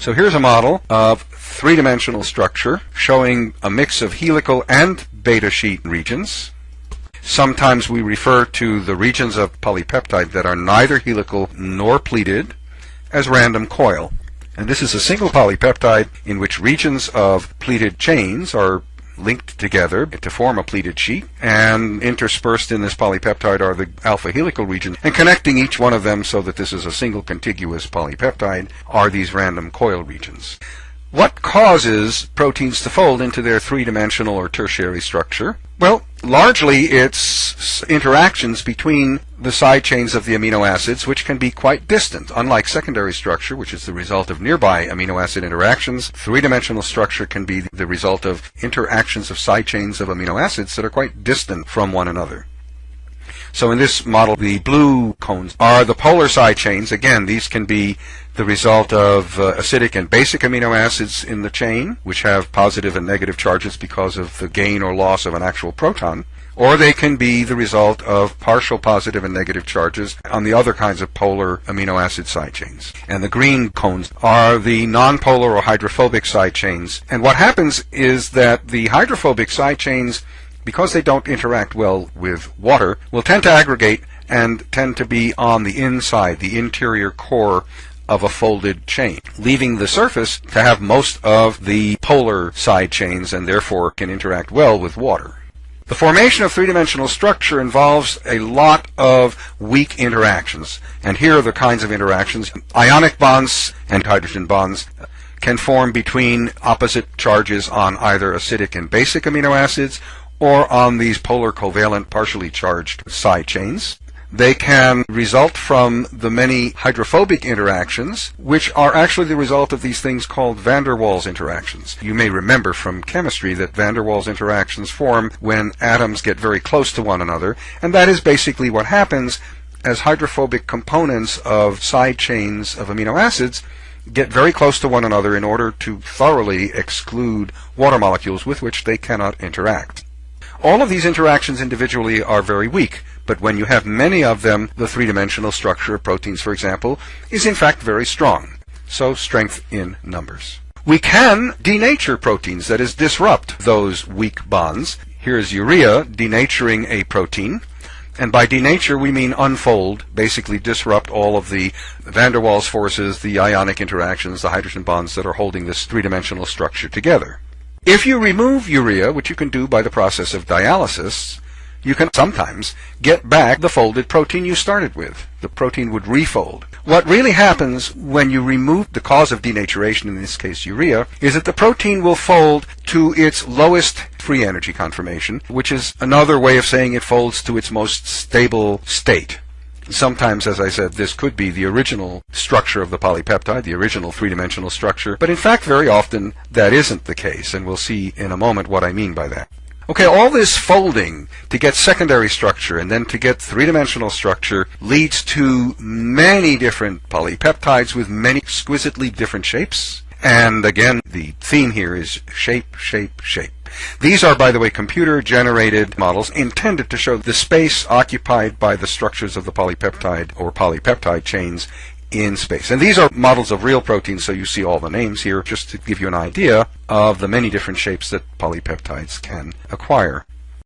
So here's a model of three-dimensional structure showing a mix of helical and beta sheet regions. Sometimes we refer to the regions of polypeptide that are neither helical nor pleated as random coil. And this is a single polypeptide in which regions of pleated chains are linked together to form a pleated sheet, and interspersed in this polypeptide are the alpha helical regions, and connecting each one of them so that this is a single contiguous polypeptide are these random coil regions. What causes proteins to fold into their three-dimensional or tertiary structure? Well, largely it's interactions between the side chains of the amino acids, which can be quite distant. Unlike secondary structure, which is the result of nearby amino acid interactions, three-dimensional structure can be the result of interactions of side chains of amino acids that are quite distant from one another. So in this model, the blue cones are the polar side chains. Again, these can be the result of uh, acidic and basic amino acids in the chain, which have positive and negative charges because of the gain or loss of an actual proton. Or they can be the result of partial positive and negative charges on the other kinds of polar amino acid side chains. And the green cones are the nonpolar or hydrophobic side chains. And what happens is that the hydrophobic side chains because they don't interact well with water, will tend to aggregate and tend to be on the inside, the interior core of a folded chain, leaving the surface to have most of the polar side chains and therefore can interact well with water. The formation of three-dimensional structure involves a lot of weak interactions. And here are the kinds of interactions. Ionic bonds and hydrogen bonds can form between opposite charges on either acidic and basic amino acids or on these polar covalent partially charged side chains. They can result from the many hydrophobic interactions, which are actually the result of these things called van der Waals interactions. You may remember from chemistry that van der Waals interactions form when atoms get very close to one another, and that is basically what happens as hydrophobic components of side chains of amino acids get very close to one another in order to thoroughly exclude water molecules with which they cannot interact. All of these interactions individually are very weak, but when you have many of them, the three-dimensional structure of proteins, for example, is in fact very strong. So strength in numbers. We can denature proteins, that is, disrupt those weak bonds. Here's urea denaturing a protein. And by denature, we mean unfold, basically disrupt all of the van der Waals forces, the ionic interactions, the hydrogen bonds that are holding this three-dimensional structure together. If you remove urea, which you can do by the process of dialysis, you can sometimes get back the folded protein you started with. The protein would refold. What really happens when you remove the cause of denaturation, in this case urea, is that the protein will fold to its lowest free energy conformation, which is another way of saying it folds to its most stable state. Sometimes, as I said, this could be the original structure of the polypeptide, the original three-dimensional structure, but in fact very often that isn't the case, and we'll see in a moment what I mean by that. Okay, all this folding to get secondary structure and then to get three-dimensional structure leads to many different polypeptides with many exquisitely different shapes. And again, the theme here is shape, shape, shape. These are, by the way, computer-generated models intended to show the space occupied by the structures of the polypeptide or polypeptide chains in space. And these are models of real proteins, so you see all the names here, just to give you an idea of the many different shapes that polypeptides can acquire.